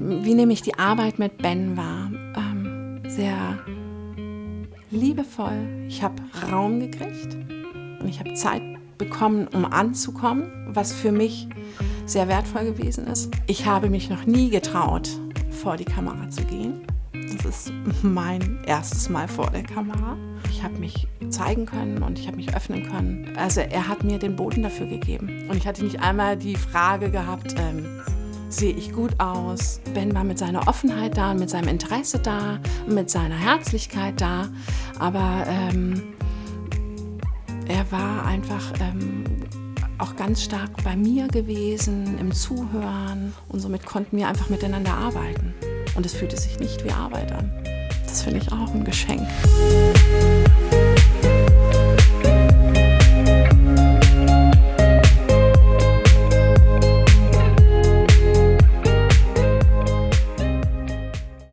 wie nehme ich die Arbeit mit Ben wahr? Ähm, sehr liebevoll. Ich habe Raum gekriegt und ich habe Zeit bekommen, um anzukommen, was für mich sehr wertvoll gewesen ist. Ich habe mich noch nie getraut, vor die Kamera zu gehen. Das ist mein erstes Mal vor der Kamera. Ich habe mich zeigen können und ich habe mich öffnen können. Also er hat mir den Boden dafür gegeben. Und ich hatte nicht einmal die Frage gehabt, ähm, sehe ich gut aus? Ben war mit seiner Offenheit da und mit seinem Interesse da mit seiner Herzlichkeit da. Aber ähm, er war einfach ähm, auch ganz stark bei mir gewesen, im Zuhören. Und somit konnten wir einfach miteinander arbeiten. Und es fühlte sich nicht wie Arbeit an. Das finde ich auch ein Geschenk.